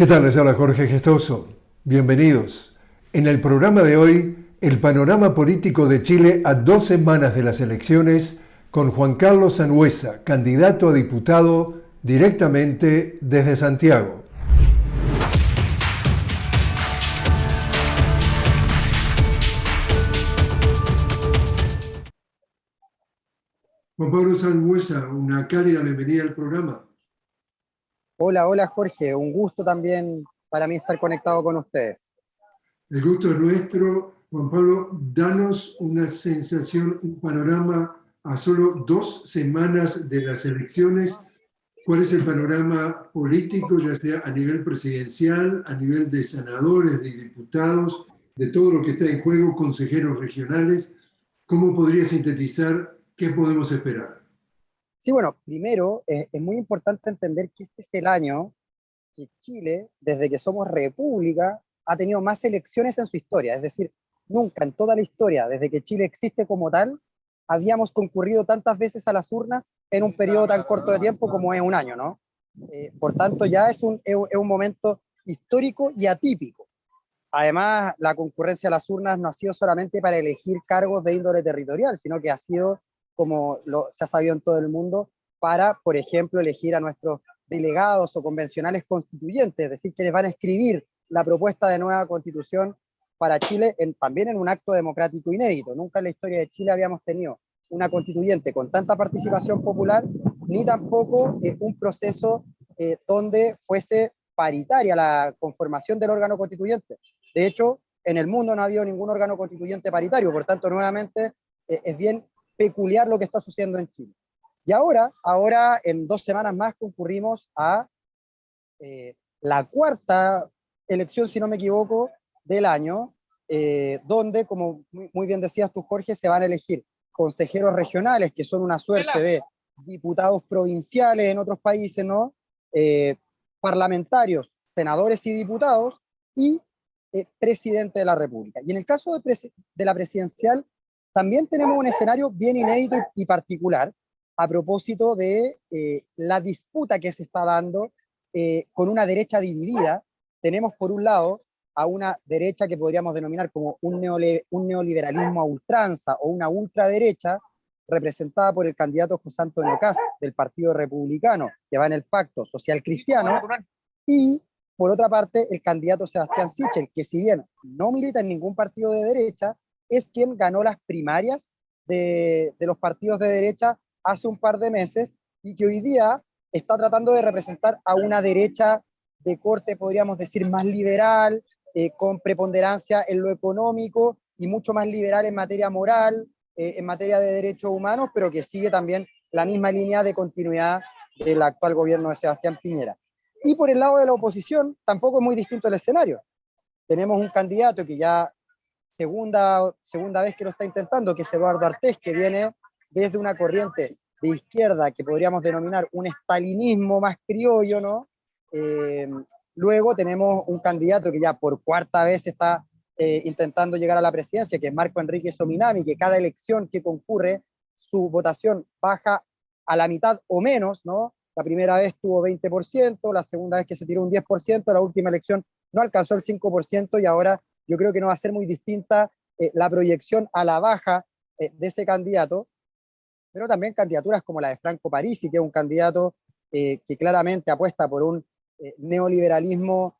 ¿Qué tal? Les habla Jorge Gestoso. Bienvenidos. En el programa de hoy, el panorama político de Chile a dos semanas de las elecciones con Juan Carlos Sanuesa, candidato a diputado directamente desde Santiago. Juan Pablo Sanuesa, una cálida bienvenida al programa. Hola, hola Jorge, un gusto también para mí estar conectado con ustedes. El gusto es nuestro. Juan Pablo, danos una sensación, un panorama a solo dos semanas de las elecciones. ¿Cuál es el panorama político, ya sea a nivel presidencial, a nivel de senadores, de diputados, de todo lo que está en juego, consejeros regionales? ¿Cómo podría sintetizar qué podemos esperar? Sí, bueno, primero eh, es muy importante entender que este es el año que Chile, desde que somos república, ha tenido más elecciones en su historia. Es decir, nunca en toda la historia, desde que Chile existe como tal, habíamos concurrido tantas veces a las urnas en un periodo tan corto de tiempo como es un año, ¿no? Eh, por tanto, ya es un, es un momento histórico y atípico. Además, la concurrencia a las urnas no ha sido solamente para elegir cargos de índole territorial, sino que ha sido como se ha sabido en todo el mundo, para, por ejemplo, elegir a nuestros delegados o convencionales constituyentes, es decir, quienes van a escribir la propuesta de nueva constitución para Chile, también en un acto democrático inédito. Nunca en la historia de Chile habíamos tenido una constituyente con tanta participación popular, ni tampoco eh, un proceso eh, donde fuese paritaria la conformación del órgano constituyente. De hecho, en el mundo no ha habido ningún órgano constituyente paritario, por tanto, nuevamente, eh, es bien peculiar lo que está sucediendo en Chile. Y ahora, ahora en dos semanas más concurrimos a eh, la cuarta elección, si no me equivoco, del año, eh, donde, como muy bien decías tú, Jorge, se van a elegir consejeros regionales, que son una suerte de diputados provinciales en otros países, ¿no? Eh, parlamentarios, senadores y diputados, y presidente de la República. Y en el caso de, de la presidencial, también tenemos un escenario bien inédito y particular a propósito de eh, la disputa que se está dando eh, con una derecha dividida. Tenemos por un lado a una derecha que podríamos denominar como un, neoliberalismo a ultranza o una ultraderecha, representada por el candidato José Antonio Cast del Partido Republicano, que va en el pacto social cristiano, y por otra parte el candidato Sebastián Sichel, que si bien no milita en ningún partido de derecha, es quien ganó las primarias de, los partidos de derecha hace un par de meses y que hoy día está tratando de representar a una derecha de corte, podríamos decir, más liberal, eh, con preponderancia en lo económico y mucho más liberal en materia moral, eh, en materia de derechos humanos, pero que sigue también la misma línea de continuidad del actual gobierno de Sebastián Piñera. Y por el lado de la oposición, tampoco es muy distinto el escenario. Tenemos un candidato que ya segunda, segunda vez que lo está intentando, que es Eduardo Artés, que viene desde una corriente de izquierda que podríamos denominar un estalinismo más criollo, ¿no? Eh, luego tenemos un candidato que ya por cuarta vez está eh, intentando llegar a la presidencia, que es Marco Enrique Sominami, que cada elección que concurre, su votación baja a la mitad o menos, ¿no? La primera vez tuvo 20%, la segunda vez que se tiró un 10%, la última elección no alcanzó el 5% y ahora yo creo que no va a ser muy distinta eh, la proyección a la baja eh, de ese candidato, pero también candidaturas como la de Franco Parisi, que es un candidato eh, que claramente apuesta por un neoliberalismo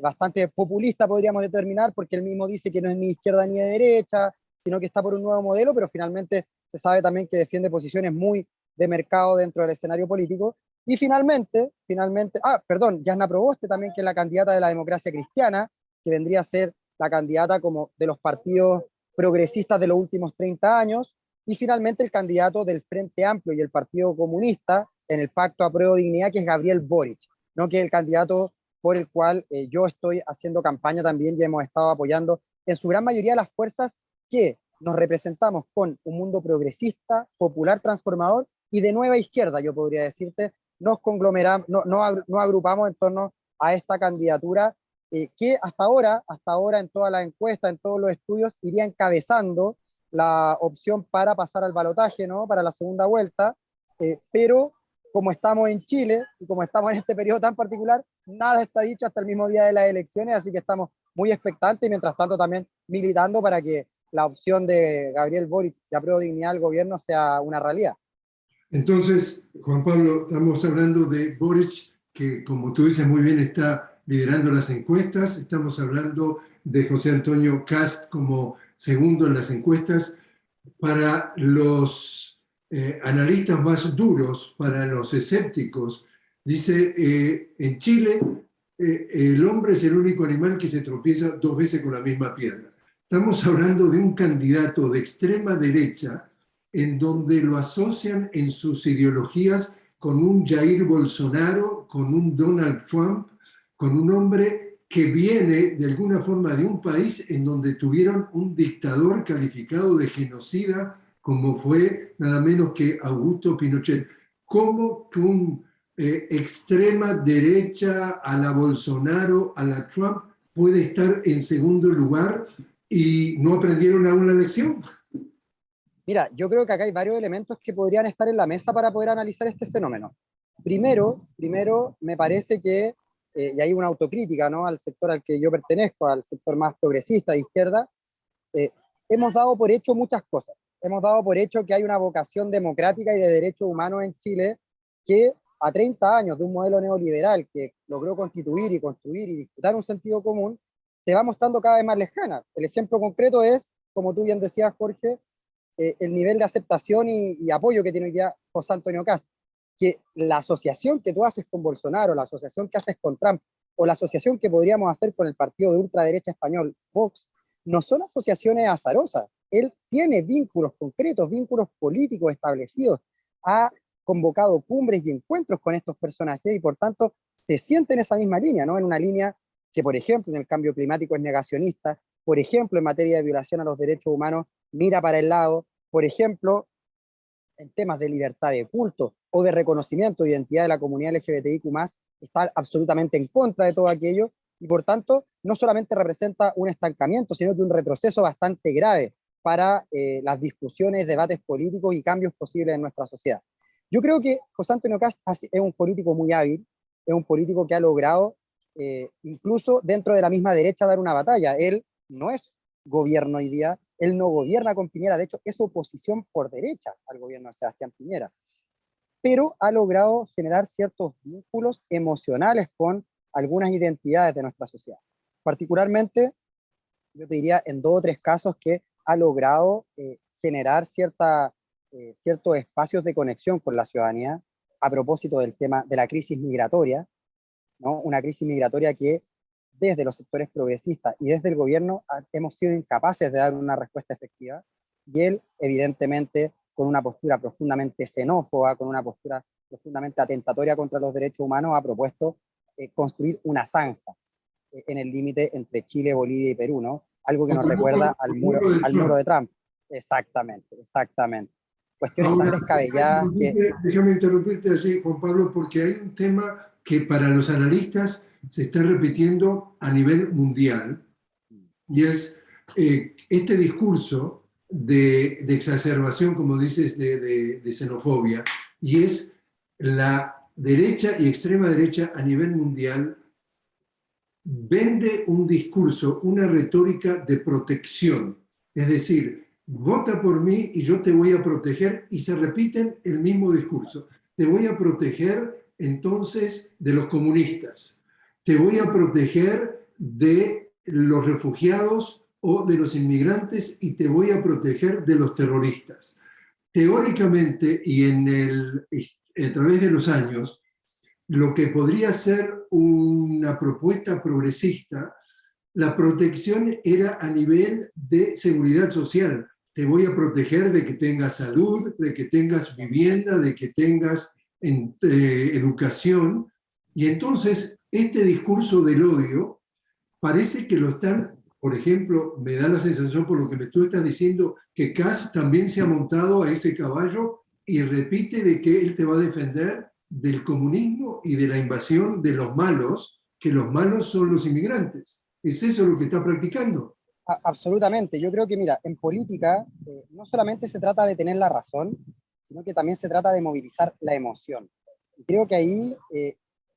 bastante populista, podríamos determinar, porque él mismo dice que no es ni izquierda ni de derecha, sino que está por un nuevo modelo, pero finalmente se sabe también que defiende posiciones muy de mercado dentro del escenario político. Y finalmente, finalmente, ah, perdón, Yasna Proboste también, que es la candidata de la democracia cristiana, que vendría a ser la candidata como de los partidos progresistas de los últimos 30 años, y finalmente el candidato del Frente Amplio y el Partido Comunista en el Pacto a Prueba de Dignidad, que es Gabriel Boric, ¿no? que es el candidato por el cual eh, yo estoy haciendo campaña también y hemos estado apoyando en su gran mayoría las fuerzas que nos representamos con un mundo progresista, popular, transformador y de nueva izquierda, yo podría decirte, nos conglomeramos, no, no, no agrupamos en torno a esta candidatura eh, que hasta ahora, hasta ahora en toda la encuesta, en todos los estudios, iría encabezando la opción para pasar al balotaje, ¿no? Para la segunda vuelta, eh, pero como estamos en Chile y como estamos en este periodo tan particular, nada está dicho hasta el mismo día de las elecciones, así que estamos muy expectantes y mientras tanto también militando para que la opción de Gabriel Boric de apruebo dignidad al gobierno sea una realidad. Entonces, Juan Pablo, estamos hablando de Boric, que como tú dices muy bien está liderando las encuestas, estamos hablando de José Antonio Cast como segundo en las encuestas. Para los eh, analistas más duros, para los escépticos, dice, eh, en Chile eh, el hombre es el único animal que se tropieza dos veces con la misma piedra. Estamos hablando de un candidato de extrema derecha en donde lo asocian en sus ideologías con un Jair Bolsonaro, con un Donald Trump, con un hombre que viene de alguna forma de un país en donde tuvieron un dictador calificado de genocida como fue nada menos que Augusto Pinochet. ¿Cómo que un eh, extrema derecha a la Bolsonaro, a la Trump, puede estar en segundo lugar y no aprendieron aún la lección? Mira, yo creo que acá hay varios elementos que podrían estar en la mesa para poder analizar este fenómeno. Primero, primero me parece que, eh, y hay una autocrítica ¿no? al sector al que yo pertenezco, al sector más progresista de izquierda, eh, hemos dado por hecho muchas cosas. Hemos dado por hecho que hay una vocación democrática y de derechos humanos en Chile que a 30 años de un modelo neoliberal que logró constituir y construir y disputar un sentido común, se va mostrando cada vez más lejana. El ejemplo concreto es, como tú bien decías, Jorge, eh, el nivel de aceptación y, apoyo que tiene hoy día José Antonio Cast, que la asociación que tú haces con Bolsonaro, la asociación que haces con Trump, o la asociación que podríamos hacer con el partido de ultraderecha español, Vox, no son asociaciones azarosas. Él tiene vínculos concretos, vínculos políticos establecidos, ha convocado cumbres y encuentros con estos personajes y por tanto se siente en esa misma línea, ¿no? En una línea que, por ejemplo, en el cambio climático es negacionista, por ejemplo, en materia de violación a los derechos humanos, mira para el lado, por ejemplo, en temas de libertad de culto o de reconocimiento de identidad de la comunidad LGBTIQ+, está absolutamente en contra de todo aquello, y por tanto, no solamente representa un estancamiento, sino que un retroceso bastante grave para eh, las discusiones, debates políticos y cambios posibles en nuestra sociedad. Yo creo que José Antonio Cast es un político muy hábil, es un político que ha logrado, eh, incluso dentro de la misma derecha, dar una batalla. Él no es gobierno hoy día, él no gobierna con Piñera, de hecho es oposición por derecha al gobierno de Sebastián Piñera, pero ha logrado generar ciertos vínculos emocionales con algunas identidades de nuestra sociedad. Particularmente, yo te diría en dos o tres casos que ha logrado eh, generar cierta, eh, ciertos espacios de conexión con la ciudadanía a propósito del tema de la crisis migratoria, ¿no? una crisis migratoria que desde los sectores progresistas y desde el gobierno hemos sido incapaces de dar una respuesta efectiva, y él, evidentemente, con una postura profundamente xenófoba, con una postura profundamente atentatoria contra los derechos humanos, ha propuesto eh, construir una zanja eh, en el límite entre Chile, Bolivia y Perú, ¿no? Algo que nos recuerda al muro, al muro de Trump. Exactamente, exactamente. Cuestiones tan descabelladas que... Déjame interrumpirte allí, Juan Pablo, porque hay un tema que para los analistas se está repitiendo a nivel mundial, y es eh, este discurso de, exacerbación, como dices, de, de, xenofobia, y es la derecha y extrema derecha a nivel mundial vende un discurso, una retórica de protección, es decir, vota por mí y yo te voy a proteger, y se repiten el mismo discurso. Te voy a proteger entonces de los comunistas, te voy a proteger de los refugiados o de los inmigrantes y te voy a proteger de los terroristas. Teóricamente y en el, a través de los años, lo que podría ser una propuesta progresista, la protección era a nivel de seguridad social. Te voy a proteger de que tengas salud, de que tengas vivienda, de que tengas eh, educación. Y entonces este discurso del odio parece que lo están, por ejemplo, me da la sensación por lo que me tú estás diciendo, que Kass también se ha montado a ese caballo y repite de que él te va a defender del comunismo y de la invasión de los malos, que los malos son los inmigrantes. ¿Es eso lo que está practicando? absolutamente. Yo creo que, mira, en política eh, no solamente se trata de tener la razón, sino que también se trata de movilizar la emoción. Y creo que ahí eh,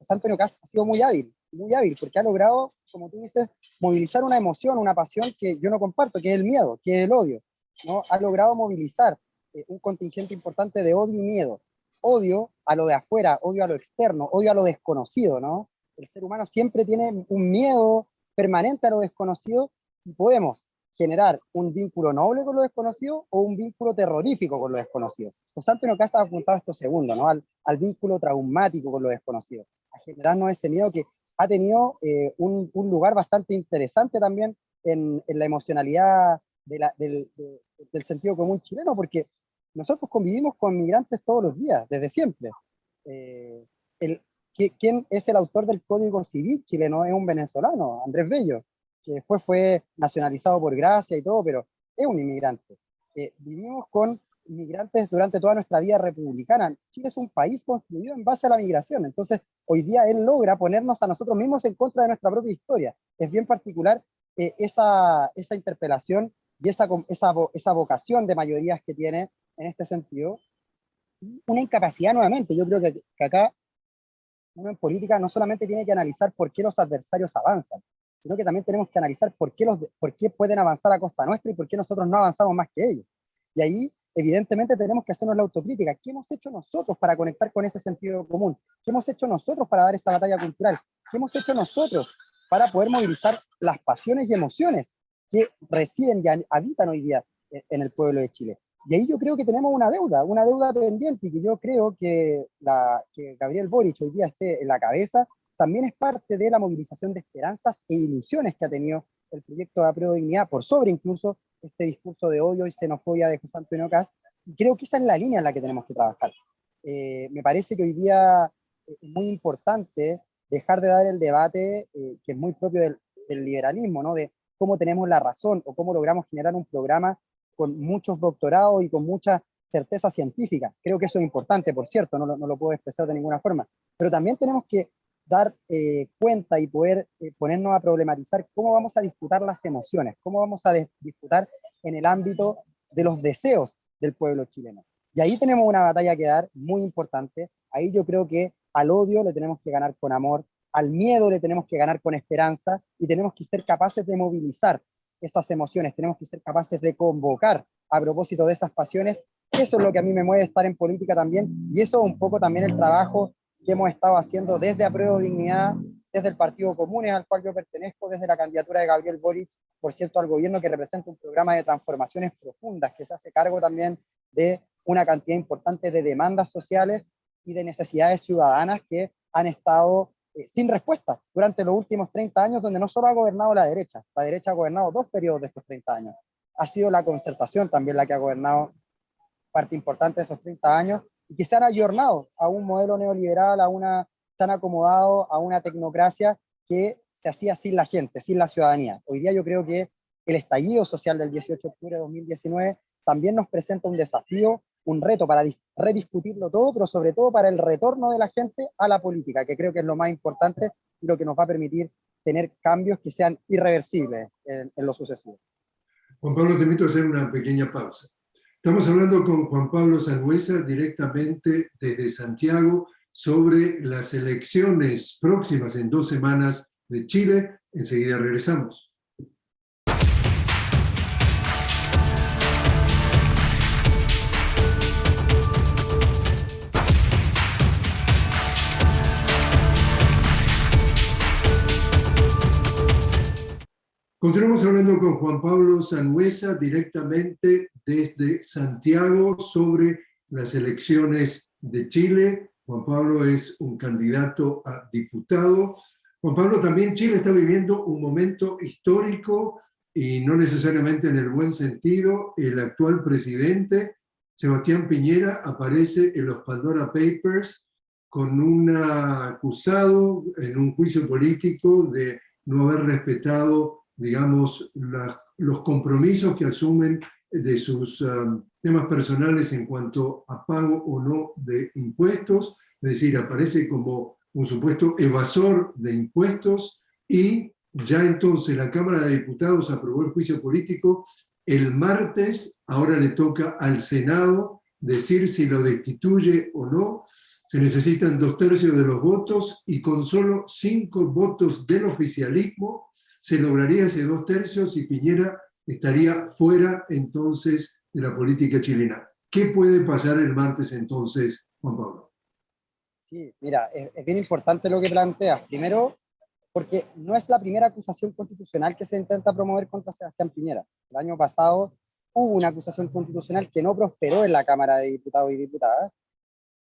Antonio Cast ha sido muy hábil, muy hábil, porque ha logrado, como tú dices, movilizar una emoción, una pasión que yo no comparto, que es el miedo, que es el odio. ¿no? Ha logrado movilizar eh, un contingente importante de odio y miedo. Odio a lo de afuera, odio a lo externo, odio a lo desconocido, ¿no? El ser humano siempre tiene un miedo permanente a lo desconocido y podemos generar un vínculo noble con lo desconocido o un vínculo terrorífico con lo desconocido. José Antonio Casta ha apuntado esto segundo, ¿no? al, al, vínculo traumático con lo desconocido, a generarnos ese miedo que ha tenido eh, un, un, lugar bastante interesante también en, en la emocionalidad de la, del, de, del, sentido común chileno, porque nosotros convivimos con migrantes todos los días, desde siempre. Eh, el, ¿Quién es el autor del Código Civil chileno? Es un venezolano, Andrés Bello que después fue nacionalizado por gracia y todo, pero es un inmigrante. Eh, vivimos con inmigrantes durante toda nuestra vida republicana. Chile es un país construido en base a la migración, entonces hoy día él logra ponernos a nosotros mismos en contra de nuestra propia historia. Es bien particular eh, esa, esa interpelación y esa, esa, esa vocación de mayorías que tiene en este sentido. Y una incapacidad nuevamente, yo creo que, que acá uno en política no solamente tiene que analizar por qué los adversarios avanzan, sino que también tenemos que analizar por qué, los, por qué pueden avanzar a costa nuestra y por qué nosotros no avanzamos más que ellos. Y ahí, evidentemente, tenemos que hacernos la autocrítica. ¿Qué hemos hecho nosotros para conectar con ese sentido común? ¿Qué hemos hecho nosotros para dar esa batalla cultural? ¿Qué hemos hecho nosotros para poder movilizar las pasiones y emociones que residen y habitan hoy día en el pueblo de Chile? Y ahí yo creo que tenemos una deuda, una deuda pendiente y que yo creo que, la, que Gabriel Boric hoy día esté en la cabeza también es parte de la movilización de esperanzas e ilusiones que ha tenido el proyecto de Apruebo Dignidad, por sobre incluso este discurso de odio y xenofobia de José Antonio Cast, y creo que esa es la línea en la que tenemos que trabajar. Eh, me parece que hoy día es muy importante dejar de dar el debate eh, que es muy propio del, del, liberalismo, ¿no? de cómo tenemos la razón o cómo logramos generar un programa con muchos doctorados y con mucha certeza científica. Creo que eso es importante, por cierto, no lo, no lo puedo expresar de ninguna forma. Pero también tenemos que dar eh, cuenta y poder eh, ponernos a problematizar cómo vamos a disputar las emociones, cómo vamos a disputar en el ámbito de los deseos del pueblo chileno. Y ahí tenemos una batalla que dar muy importante. Ahí yo creo que al odio le tenemos que ganar con amor, al miedo le tenemos que ganar con esperanza y tenemos que ser capaces de movilizar esas emociones, tenemos que ser capaces de convocar a propósito de esas pasiones. Eso es lo que a mí me mueve estar en política también y eso es un poco también el trabajo que hemos estado haciendo desde Apruebo Dignidad, desde el Partido Comunes al cual yo pertenezco, desde la candidatura de Gabriel Boric, por cierto, al gobierno que representa un programa de transformaciones profundas que se hace cargo también de una cantidad importante de demandas sociales y de necesidades ciudadanas que han estado eh, sin respuesta durante los últimos 30 años, donde no solo ha gobernado la derecha, la derecha ha gobernado dos periodos de estos 30 años. Ha sido la concertación también la que ha gobernado parte importante de esos 30 años, y que se han ayornado a un modelo neoliberal, a una, se han acomodado a una tecnocracia que se hacía sin la gente, sin la ciudadanía. Hoy día yo creo que el estallido social del 18 de octubre de 2019 también nos presenta un desafío, un reto para rediscutirlo todo, pero sobre todo para el retorno de la gente a la política, que creo que es lo más importante y lo que nos va a permitir tener cambios que sean irreversibles en, en lo sucesivo. Juan Pablo, te invito a hacer una pequeña pausa. Estamos hablando con Juan Pablo Sangüesa directamente desde Santiago sobre las elecciones próximas en dos semanas de Chile. Enseguida regresamos. Continuamos hablando con Juan Pablo Sanuesa directamente desde Santiago sobre las elecciones de Chile. Juan Pablo es un candidato a diputado. Juan Pablo, también Chile está viviendo un momento histórico y no necesariamente en el buen sentido. El actual presidente, Sebastián Piñera, aparece en los Pandora Papers con un acusado en un juicio político de no haber respetado digamos, la, los compromisos que asumen de sus um, temas personales en cuanto a pago o no de impuestos, es decir, aparece como un supuesto evasor de impuestos y ya entonces la Cámara de Diputados aprobó el juicio político, el martes ahora le toca al Senado decir si lo destituye o no, Se necesitan dos tercios de los votos y con solo cinco votos del oficialismo se lograría ese dos tercios y Piñera estaría fuera entonces de la política chilena. ¿Qué puede pasar el martes entonces, Juan Pablo? Sí, mira, es, bien importante lo que planteas. Primero, porque no es la primera acusación constitucional que se intenta promover contra Sebastián Piñera. El año pasado hubo una acusación constitucional que no prosperó en la Cámara de Diputados y Diputadas,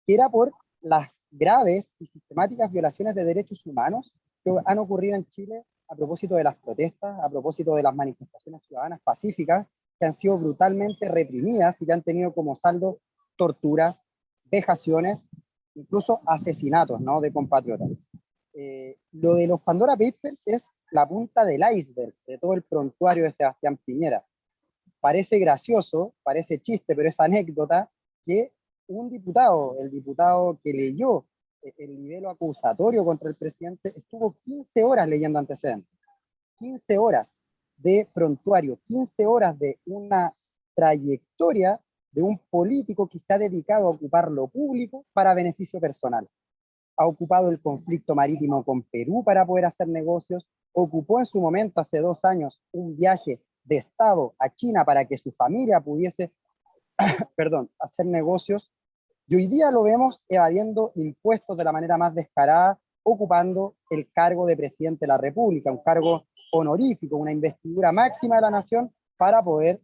que era por las graves y sistemáticas violaciones de derechos humanos que han ocurrido en Chile a propósito de las protestas, a propósito de las manifestaciones ciudadanas pacíficas, que han sido brutalmente reprimidas y que han tenido como saldo torturas, vejaciones, incluso asesinatos ¿no? de compatriotas. Eh, lo de los Pandora Papers es la punta del iceberg de todo el prontuario de Sebastián Piñera. Parece gracioso, parece chiste, pero es anécdota que un diputado, el diputado que leyó el nivel acusatorio contra el presidente, estuvo 15 horas leyendo antecedentes. 15 horas de prontuario, 15 horas de una trayectoria de un político que se ha dedicado a ocupar lo público para beneficio personal. Ha ocupado el conflicto marítimo con Perú para poder hacer negocios, ocupó en su momento, hace dos años, un viaje de Estado a China para que su familia pudiese, perdón, hacer negocios, y hoy día lo vemos evadiendo impuestos de la manera más descarada, ocupando el cargo de presidente de la República, un cargo honorífico, una investidura máxima de la nación para poder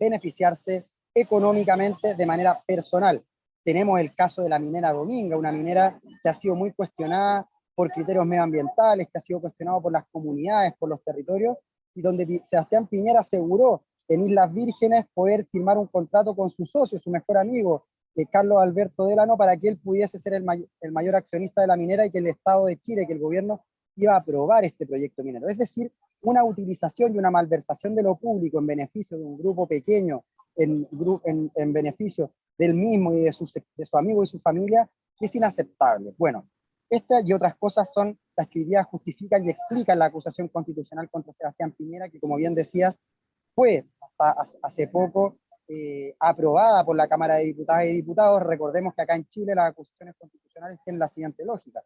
beneficiarse económicamente de manera personal. Tenemos el caso de la minera Dominga, una minera que ha sido muy cuestionada por criterios medioambientales, que ha sido cuestionado por las comunidades, por los territorios, y donde Sebastián Piñera aseguró en Islas Vírgenes poder firmar un contrato con su socio, su mejor amigo, Carlos Alberto Delano, para que él pudiese ser el, mayor accionista de la minera y que el Estado de Chile, que el gobierno iba a aprobar este proyecto minero. Es decir, una utilización y una malversación de lo público en beneficio de un grupo pequeño, en, en, en beneficio del mismo y de su, de su amigo y su familia, que es inaceptable. Bueno, estas y otras cosas son las que justifican y explican la acusación constitucional contra Sebastián Piñera, que como bien decías, fue hasta hace poco eh, aprobada por la Cámara de Diputadas y Diputados. Recordemos que acá en Chile las acusaciones constitucionales tienen la siguiente lógica.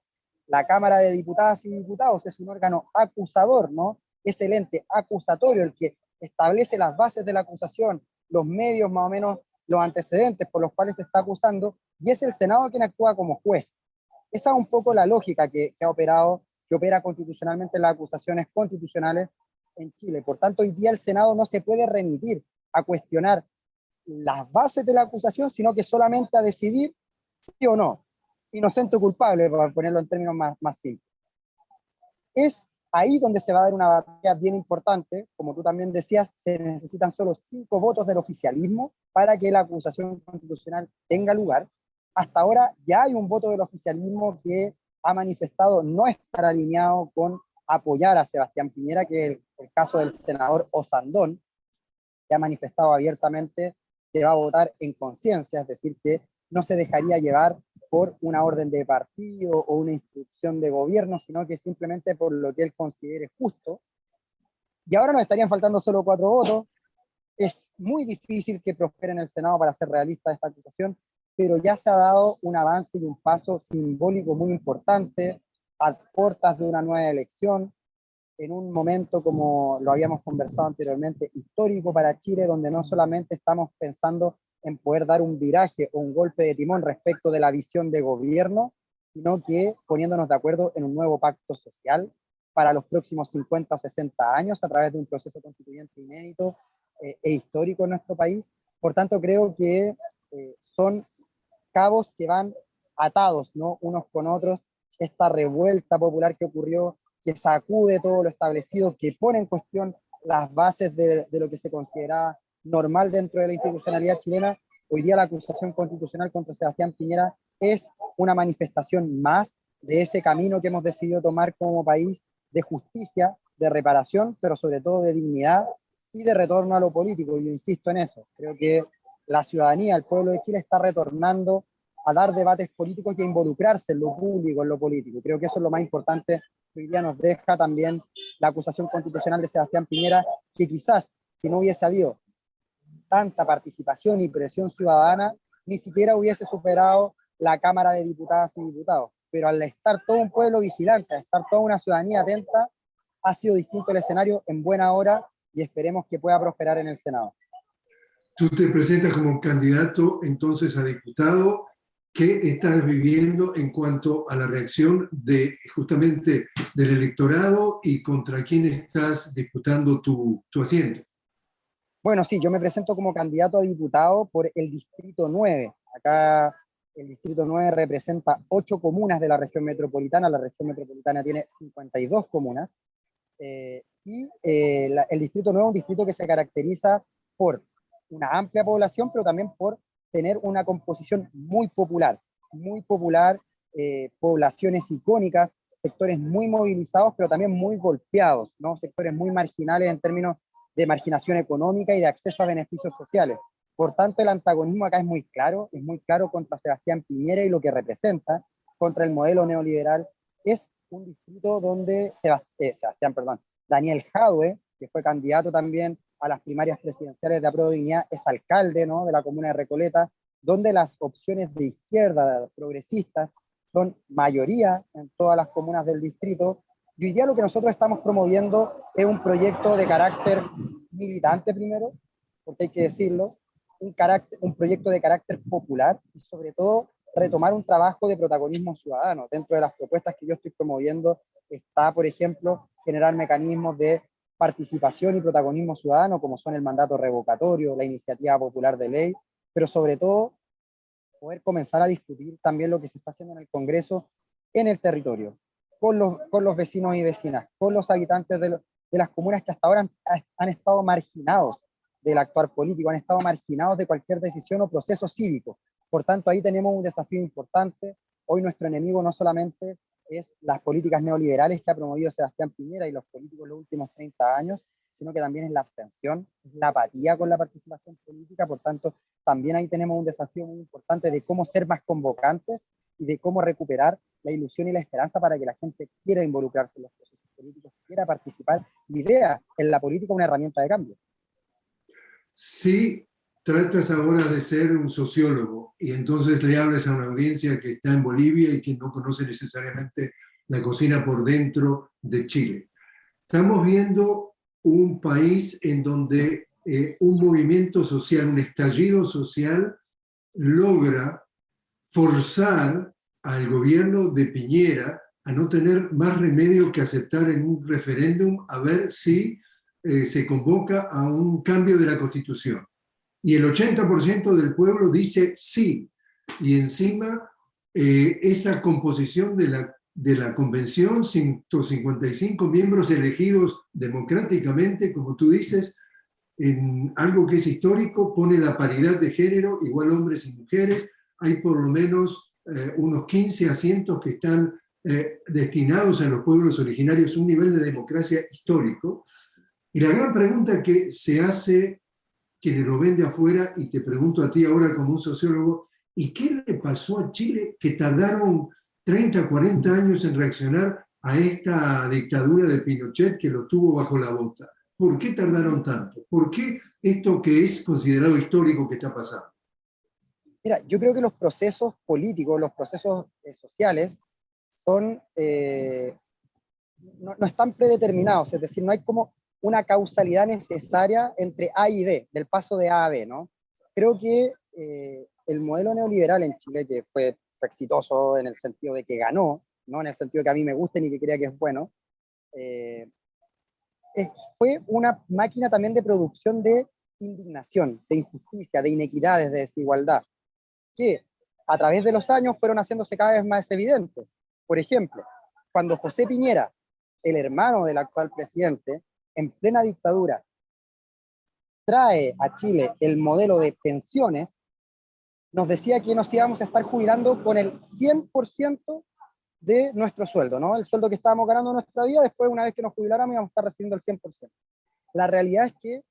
La Cámara de Diputadas y Diputados es un órgano acusador, ¿no? Es el ente acusatorio el que establece las bases de la acusación, los medios más o menos, los antecedentes por los cuales se está acusando, y es el Senado quien actúa como juez. Esa es un poco la lógica que, que ha operado, que opera constitucionalmente las acusaciones constitucionales en Chile. Por tanto, hoy día el Senado no se puede remitir a cuestionar las bases de la acusación, sino que solamente a decidir sí o no, inocente o culpable, para ponerlo en términos más, más simples. Es ahí donde se va a dar una batalla bien importante, como tú también decías, se necesitan solo cinco votos del oficialismo para que la acusación constitucional tenga lugar. Hasta ahora ya hay un voto del oficialismo que ha manifestado no estar alineado con apoyar a Sebastián Piñera, que es el, el caso del senador Osandón, que ha manifestado abiertamente que va a votar en conciencia, es decir, que no se dejaría llevar por una orden de partido o una instrucción de gobierno, sino que simplemente por lo que él considere justo. Y ahora nos estarían faltando solo cuatro votos. Es muy difícil que prospere en el Senado para ser realista esta acusación, pero ya se ha dado un avance y un paso simbólico muy importante a puertas de una nueva elección, en un momento, como lo habíamos conversado anteriormente, histórico para Chile, donde no solamente estamos pensando en poder dar un viraje o un golpe de timón respecto de la visión de gobierno, sino que poniéndonos de acuerdo en un nuevo pacto social para los próximos 50 o 60 años a través de un proceso constituyente inédito eh, e histórico en nuestro país. Por tanto, creo que eh, son cabos que van atados ¿no? unos con otros. Esta revuelta popular que ocurrió que sacude todo lo establecido, que pone en cuestión las bases de, lo que se considera normal dentro de la institucionalidad chilena, hoy día la acusación constitucional contra Sebastián Piñera es una manifestación más de ese camino que hemos decidido tomar como país de justicia, de reparación, pero sobre todo de dignidad y de retorno a lo político. Yo insisto en eso. Creo que la ciudadanía, el pueblo de Chile está retornando a dar debates políticos y a involucrarse en lo público, en lo político. Creo que eso es lo más importante hoy día nos deja también la acusación constitucional de Sebastián Piñera, que quizás si no hubiese habido tanta participación y presión ciudadana, ni siquiera hubiese superado la Cámara de Diputadas y Diputados, pero al estar todo un pueblo vigilante, al estar toda una ciudadanía atenta, ha sido distinto el escenario en buena hora y esperemos que pueda prosperar en el Senado. Tú te presentas como candidato entonces a diputado. ¿Qué estás viviendo en cuanto a la reacción de justamente del electorado y contra quién estás disputando tu, tu asiento? Bueno, sí, yo me presento como candidato a diputado por el Distrito 9. Acá el Distrito 9 representa ocho comunas de la región metropolitana. La región metropolitana tiene 52 comunas. Eh, y eh, el Distrito 9 es un distrito que se caracteriza por una amplia población, pero también por tener una composición muy popular, muy popular, eh, poblaciones icónicas, sectores muy movilizados, pero también muy golpeados, ¿no? sectores muy marginales en términos de marginación económica y de acceso a beneficios sociales. Por tanto, el antagonismo acá es muy claro, es muy claro contra Sebastián Piñera y lo que representa, contra el modelo neoliberal. Es un distrito donde eh, Sebastián, perdón, Daniel Jadwe, que fue candidato también a las primarias presidenciales de Apruebo Dignidad, es alcalde ¿no? de la comuna de Recoleta, donde las opciones de izquierda, progresistas, son mayoría en todas las comunas del distrito. Y hoy lo que nosotros estamos promoviendo es un proyecto de carácter militante primero, porque hay que decirlo, un, carácter, un proyecto de carácter popular y sobre todo retomar un trabajo de protagonismo ciudadano. Dentro de las propuestas que yo estoy promoviendo está, por ejemplo, generar mecanismos de participación y protagonismo ciudadano, como son el mandato revocatorio, la iniciativa popular de ley, pero sobre todo poder comenzar a discutir también lo que se está haciendo en el Congreso en el territorio, con los, con los vecinos y vecinas, con los habitantes de, las comunas que hasta ahora han, han estado marginados del actuar político, han estado marginados de cualquier decisión o proceso cívico. Por tanto, ahí tenemos un desafío importante. Hoy nuestro enemigo no solamente es las políticas neoliberales que ha promovido Sebastián Piñera y los políticos los últimos 30 años, sino que también es la abstención, la apatía con la participación política, por tanto, también ahí tenemos un desafío muy importante de cómo ser más convocantes y de cómo recuperar la ilusión y la esperanza para que la gente quiera involucrarse en los procesos políticos, quiera participar y vea en la política una herramienta de cambio. Sí, tratas ahora de ser un sociólogo y entonces le hablas a una audiencia que está en Bolivia y que no conoce necesariamente la cocina por dentro de Chile. Estamos viendo un país en donde eh, un movimiento social, un estallido social, logra forzar al gobierno de Piñera a no tener más remedio que aceptar en un referéndum a ver si eh, se convoca a un cambio de la Constitución y el 80% del pueblo dice sí. Y encima eh, esa composición de la, de la convención, 155 miembros elegidos democráticamente, como tú dices, en algo que es histórico, pone la paridad de género, igual hombres y mujeres, hay por lo menos eh, unos 15 asientos que están eh, destinados a los pueblos originarios, un nivel de democracia histórico. Y la gran pregunta que se hace quienes lo ven de afuera, y te pregunto a ti ahora como un sociólogo, ¿y qué le pasó a Chile que tardaron 30, 40 años en reaccionar a esta dictadura de Pinochet que lo tuvo bajo la bota? ¿Por qué tardaron tanto? ¿Por qué esto que es considerado histórico que está pasando? Mira, yo creo que los procesos políticos, los procesos eh, sociales, son, eh, no, no, están predeterminados, es decir, no hay como una causalidad necesaria entre A y B, del paso de A a B, ¿no? Creo que eh, el modelo neoliberal en Chile, que fue, exitoso en el sentido de que ganó, no en el sentido que a mí me guste ni que crea que es bueno, eh, fue una máquina también de producción de indignación, de injusticia, de inequidades, de desigualdad, que a través de los años fueron haciéndose cada vez más evidentes. Por ejemplo, cuando José Piñera, el hermano del actual presidente, en plena dictadura trae a Chile el modelo de pensiones, nos decía que nos íbamos a estar jubilando con el 100% de nuestro sueldo, ¿no? El sueldo que estábamos ganando en nuestra vida, después una vez que nos jubiláramos íbamos a estar recibiendo el 100%. La realidad es que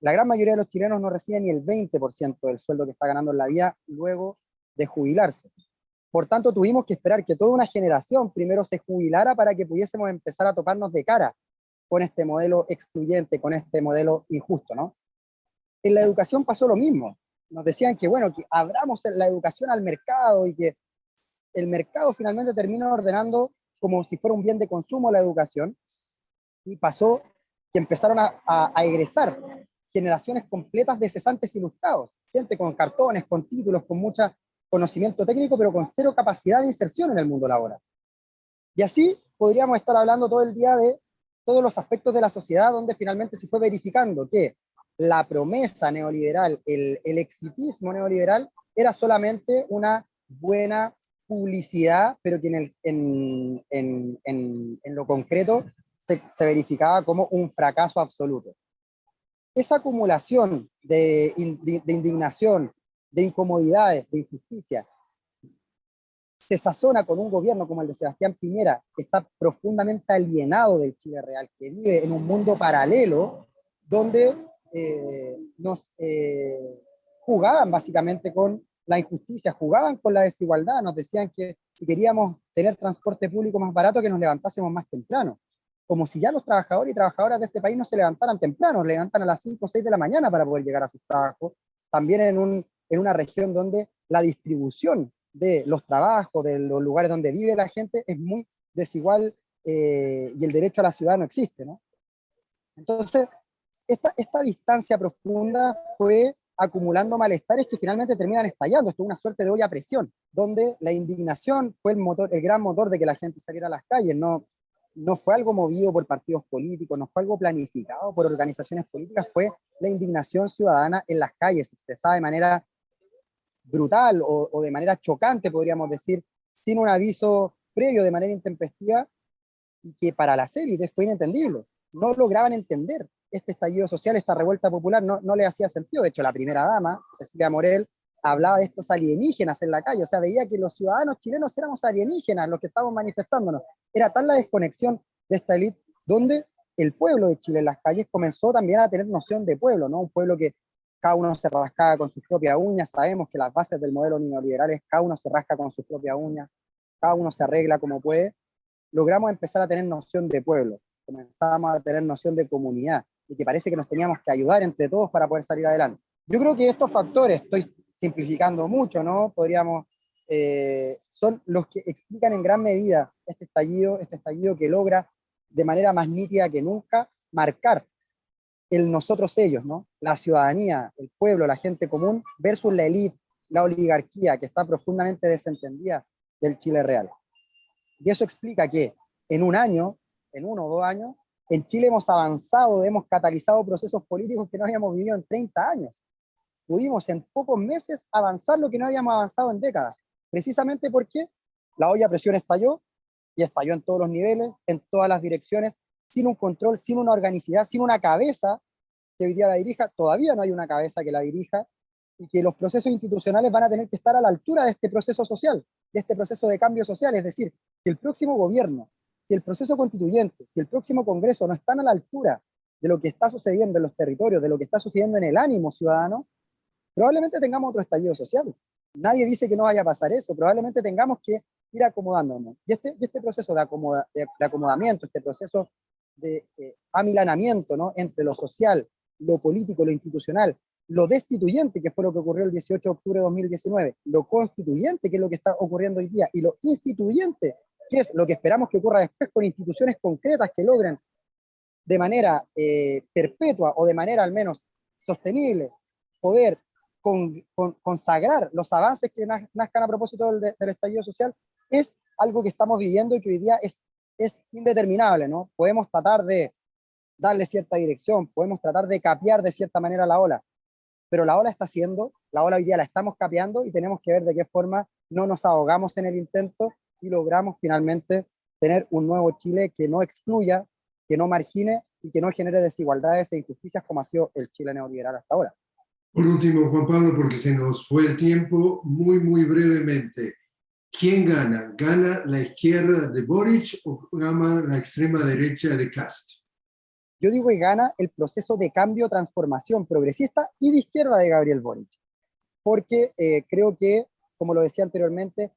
la gran mayoría de los chilenos no reciben ni el 20% del sueldo que está ganando en la vida luego de jubilarse. Por tanto, tuvimos que esperar que toda una generación primero se jubilara para que pudiésemos empezar a toparnos de cara con este modelo excluyente, con este modelo injusto, ¿no? En la educación pasó lo mismo. Nos decían que, bueno, que abramos la educación al mercado y que el mercado finalmente termina ordenando como si fuera un bien de consumo la educación, y pasó que empezaron a, egresar generaciones completas de cesantes ilustrados, gente con cartones, con títulos, con mucho conocimiento técnico, pero con cero capacidad de inserción en el mundo laboral. Y así podríamos estar hablando todo el día de todos los aspectos de la sociedad donde finalmente se fue verificando que la promesa neoliberal, el, el exitismo neoliberal, era solamente una buena publicidad, pero que en, en, en, en lo concreto se, se, verificaba como un fracaso absoluto. Esa acumulación de, de indignación, de incomodidades, de injusticia, se sazona con un gobierno como el de Sebastián Piñera, que está profundamente alienado del Chile real, que vive en un mundo paralelo, donde eh, nos eh, jugaban básicamente con la injusticia, jugaban con la desigualdad, nos decían que si queríamos tener transporte público más barato, que nos levantásemos más temprano. Como si ya los trabajadores y trabajadoras de este país no se levantaran temprano, levantan a las 5 o 6 de la mañana para poder llegar a sus trabajos. También en, un, en una región donde la distribución de los trabajos, de los lugares donde vive la gente, es muy desigual eh, y el derecho a la ciudad no existe. ¿no? Entonces, esta, esta distancia profunda fue acumulando malestares que finalmente terminan estallando. Esto es una suerte de olla a presión, donde la indignación fue el, motor, el gran motor de que la gente saliera a las calles. No, no fue algo movido por partidos políticos, no fue algo planificado por organizaciones políticas, fue la indignación ciudadana en las calles, expresada de manera brutal o, de manera chocante, podríamos decir, sin un aviso previo de manera intempestiva, y que para las élites fue inentendible. No lograban entender este estallido social, esta revuelta popular, no, no le hacía sentido. De hecho, la primera dama, Cecilia Morel, hablaba de estos alienígenas en la calle, o sea, veía que los ciudadanos chilenos éramos alienígenas, los que estábamos manifestándonos. Era tal la desconexión de esta élite, donde el pueblo de Chile en las calles comenzó también a tener noción de pueblo, ¿no? Un pueblo que cada uno se rascaba con sus propias uñas, sabemos que las bases del modelo neoliberal es cada uno se rasca con sus propias uñas, cada uno se arregla como puede, logramos empezar a tener noción de pueblo, comenzamos a tener noción de comunidad, y que parece que nos teníamos que ayudar entre todos para poder salir adelante. Yo creo que estos factores, estoy simplificando mucho, ¿no? Podríamos, eh, son los que explican en gran medida este estallido, este estallido que logra de manera más nítida que nunca marcar el nosotros ellos, ¿no? La ciudadanía, el pueblo, la gente común versus la élite, la oligarquía que está profundamente desentendida del Chile real. Y eso explica que en un año, en uno o dos años, en Chile hemos avanzado, hemos catalizado procesos políticos que no habíamos vivido en 30 años. Pudimos en pocos meses avanzar lo que no habíamos avanzado en décadas. Precisamente porque la olla a presión estalló, y estalló en todos los niveles, en todas las direcciones, sin un control, sin una organicidad, sin una cabeza que hoy día la dirija. Todavía no hay una cabeza que la dirija, y que los procesos institucionales van a tener que estar a la altura de este proceso social, de este proceso de cambio social. Es decir, que el próximo gobierno si el proceso constituyente, si el próximo Congreso no están a la altura de lo que está sucediendo en los territorios, de lo que está sucediendo en el ánimo ciudadano, probablemente tengamos otro estallido social. Nadie dice que no vaya a pasar eso, probablemente tengamos que ir acomodándonos. Y este, este proceso de, acomoda, de, de, acomodamiento, este proceso de eh, amilanamiento ¿no? entre lo social, lo político, lo institucional, lo destituyente, que fue lo que ocurrió el 18 de octubre de 2019, lo constituyente, que es lo que está ocurriendo hoy día, y lo instituyente, ¿Qué es lo que esperamos que ocurra después con instituciones concretas que logren de manera eh, perpetua o de manera al menos sostenible poder con, con, consagrar los avances que nazcan a propósito del, del, estallido social, es algo que estamos viviendo y que hoy día es, es indeterminable, ¿no? Podemos tratar de darle cierta dirección, podemos tratar de capear de cierta manera la ola, pero la ola está siendo, la ola hoy día la estamos capeando y tenemos que ver de qué forma no nos ahogamos en el intento y logramos finalmente tener un nuevo Chile que no excluya, que no margine y que no genere desigualdades e injusticias como ha sido el Chile neoliberal hasta ahora. Por último, Juan Pablo, porque se nos fue el tiempo, muy, muy brevemente. ¿Quién gana? ¿Gana la izquierda de Boric o gana la extrema derecha de Cast? Yo digo que gana el proceso de cambio, transformación progresista y de izquierda de Gabriel Boric. Porque eh, creo que, como lo decía anteriormente,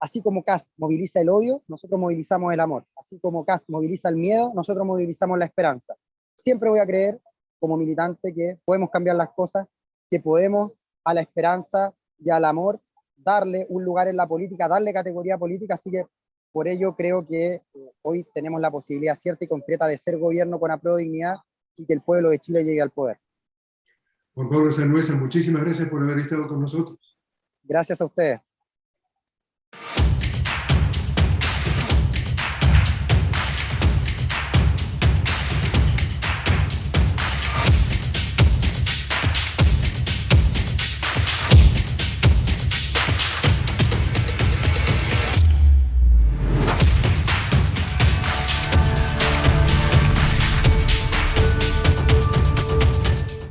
Así como Cast moviliza el odio, nosotros movilizamos el amor. Así como Cast moviliza el miedo, nosotros movilizamos la esperanza. Siempre voy a creer, como militante, que podemos cambiar las cosas, que podemos a la esperanza y al amor darle un lugar en la política, darle categoría política, así que por ello creo que eh, hoy tenemos la posibilidad cierta y concreta de ser gobierno con apruebo dignidad y que el pueblo de Chile llegue al poder. Juan Pablo Sanuesa, muchísimas gracias por haber estado con nosotros. Gracias a ustedes.